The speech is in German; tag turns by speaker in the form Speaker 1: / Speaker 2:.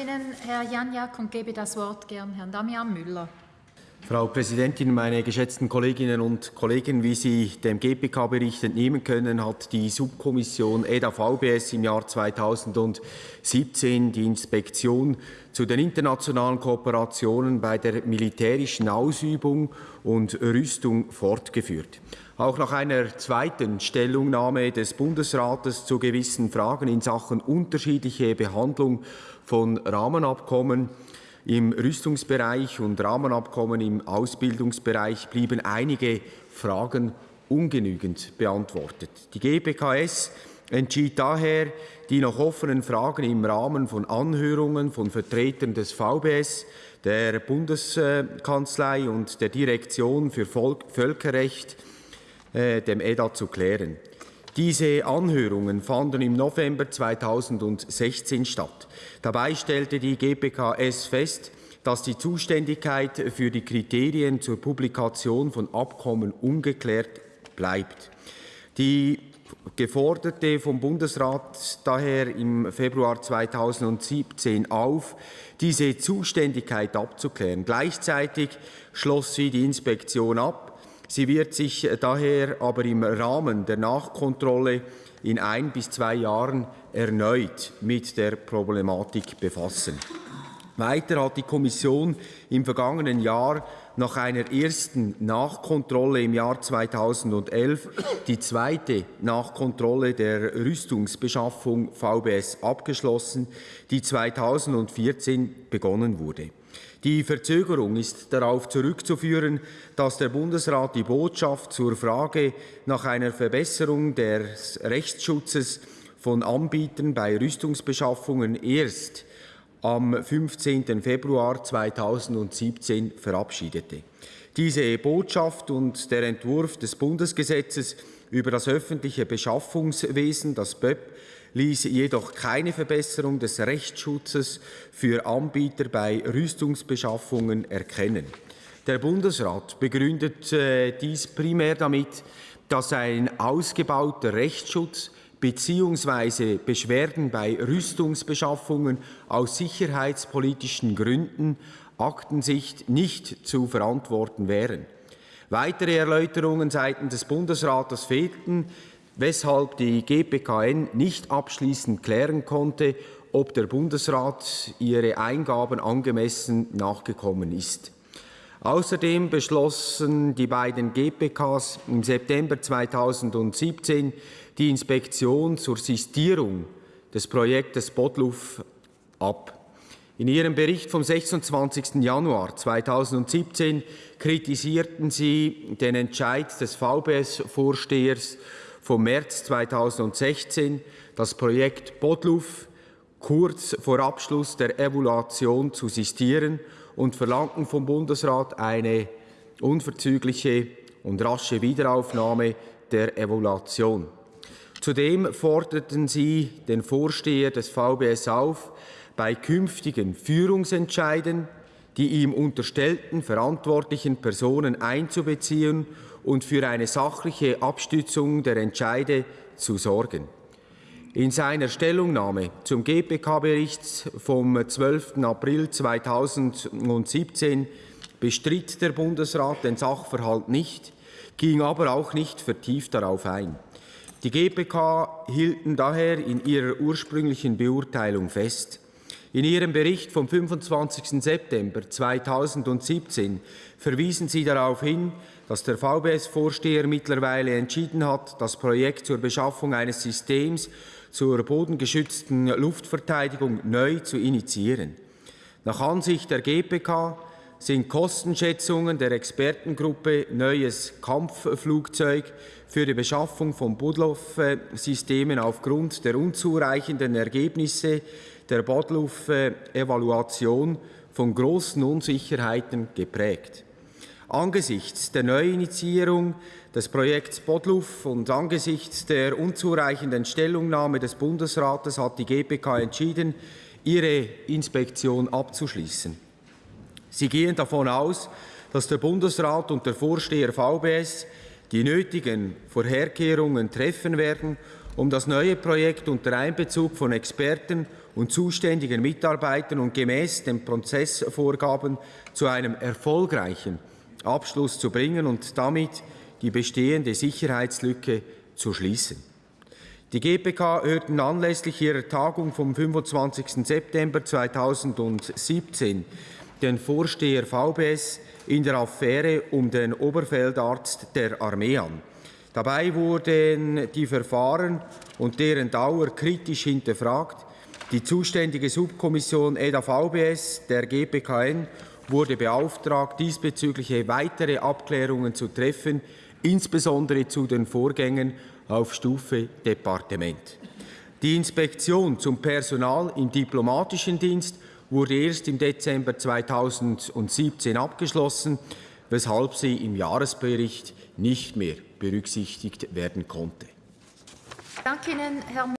Speaker 1: Ihnen, Herr Janjak, und gebe das Wort gern Herrn Damian Müller.
Speaker 2: Frau Präsidentin, meine geschätzten Kolleginnen und Kollegen! Wie Sie dem GPK-Bericht entnehmen können, hat die Subkommission EDA-VBS im Jahr 2017 die Inspektion zu den internationalen Kooperationen bei der militärischen Ausübung und Rüstung fortgeführt. Auch nach einer zweiten Stellungnahme des Bundesrates zu gewissen Fragen in Sachen unterschiedliche Behandlung von Rahmenabkommen im Rüstungsbereich und Rahmenabkommen im Ausbildungsbereich blieben einige Fragen ungenügend beantwortet. Die GBKS entschied daher, die noch offenen Fragen im Rahmen von Anhörungen von Vertretern des VBS, der Bundeskanzlei und der Direktion für Völkerrecht, äh, dem EDA, zu klären. Diese Anhörungen fanden im November 2016 statt. Dabei stellte die GPKS fest, dass die Zuständigkeit für die Kriterien zur Publikation von Abkommen ungeklärt bleibt. Die geforderte vom Bundesrat daher im Februar 2017 auf, diese Zuständigkeit abzuklären. Gleichzeitig schloss sie die Inspektion ab, Sie wird sich daher aber im Rahmen der Nachkontrolle in ein bis zwei Jahren erneut mit der Problematik befassen. Weiter hat die Kommission im vergangenen Jahr nach einer ersten Nachkontrolle im Jahr 2011 die zweite Nachkontrolle der Rüstungsbeschaffung VBS abgeschlossen, die 2014 begonnen wurde. Die Verzögerung ist darauf zurückzuführen, dass der Bundesrat die Botschaft zur Frage nach einer Verbesserung des Rechtsschutzes von Anbietern bei Rüstungsbeschaffungen erst am 15. Februar 2017 verabschiedete. Diese Botschaft und der Entwurf des Bundesgesetzes über das öffentliche Beschaffungswesen, das BÖP, ließ jedoch keine Verbesserung des Rechtsschutzes für Anbieter bei Rüstungsbeschaffungen erkennen. Der Bundesrat begründet äh, dies primär damit, dass ein ausgebauter Rechtsschutz bzw. Beschwerden bei Rüstungsbeschaffungen aus sicherheitspolitischen Gründen Aktensicht nicht zu verantworten wären. Weitere Erläuterungen seitens des Bundesrates fehlten, weshalb die GPKN nicht abschließend klären konnte, ob der Bundesrat ihre Eingaben angemessen nachgekommen ist. Außerdem beschlossen die beiden GPKs im September 2017 die Inspektion zur Sistierung des Projektes Bodluf ab. In Ihrem Bericht vom 26. Januar 2017 kritisierten Sie den Entscheid des VBS-Vorstehers vom März 2016 das Projekt Bodluf kurz vor Abschluss der Evaluation zu sistieren und verlangten vom Bundesrat eine unverzügliche und rasche Wiederaufnahme der Evaluation. Zudem forderten sie den Vorsteher des VBS auf, bei künftigen Führungsentscheiden die ihm unterstellten verantwortlichen Personen einzubeziehen und für eine sachliche Abstützung der Entscheide zu sorgen. In seiner Stellungnahme zum GPK-Bericht vom 12. April 2017 bestritt der Bundesrat den Sachverhalt nicht, ging aber auch nicht vertieft darauf ein. Die GPK hielten daher in ihrer ursprünglichen Beurteilung fest, in Ihrem Bericht vom 25. September 2017 verwiesen Sie darauf hin, dass der VBS-Vorsteher mittlerweile entschieden hat, das Projekt zur Beschaffung eines Systems zur bodengeschützten Luftverteidigung neu zu initiieren. Nach Ansicht der GPK sind Kostenschätzungen der Expertengruppe Neues Kampfflugzeug für die Beschaffung von Budloff-Systemen aufgrund der unzureichenden Ergebnisse der Bodluff-Evaluation von großen Unsicherheiten geprägt. Angesichts der Neuinitiierung des Projekts Bodluff und angesichts der unzureichenden Stellungnahme des Bundesrates hat die GPK entschieden, ihre Inspektion abzuschließen. Sie gehen davon aus, dass der Bundesrat und der Vorsteher VBS die nötigen Vorherkehrungen treffen werden, um das neue Projekt unter Einbezug von Experten und zuständigen Mitarbeitern und gemäß den Prozessvorgaben zu einem erfolgreichen Abschluss zu bringen und damit die bestehende Sicherheitslücke zu schließen. Die GPK hörten anlässlich ihrer Tagung vom 25. September 2017 den Vorsteher VBS in der Affäre um den Oberfeldarzt der Armee an. Dabei wurden die Verfahren und deren Dauer kritisch hinterfragt. Die zuständige Subkommission EDA-VBS der GPKN wurde beauftragt, diesbezügliche weitere Abklärungen zu treffen, insbesondere zu den Vorgängen auf Stufe Departement. Die Inspektion zum Personal im diplomatischen Dienst wurde erst im Dezember 2017 abgeschlossen, weshalb sie im Jahresbericht nicht mehr berücksichtigt werden konnte.
Speaker 1: Danke Ihnen, Herr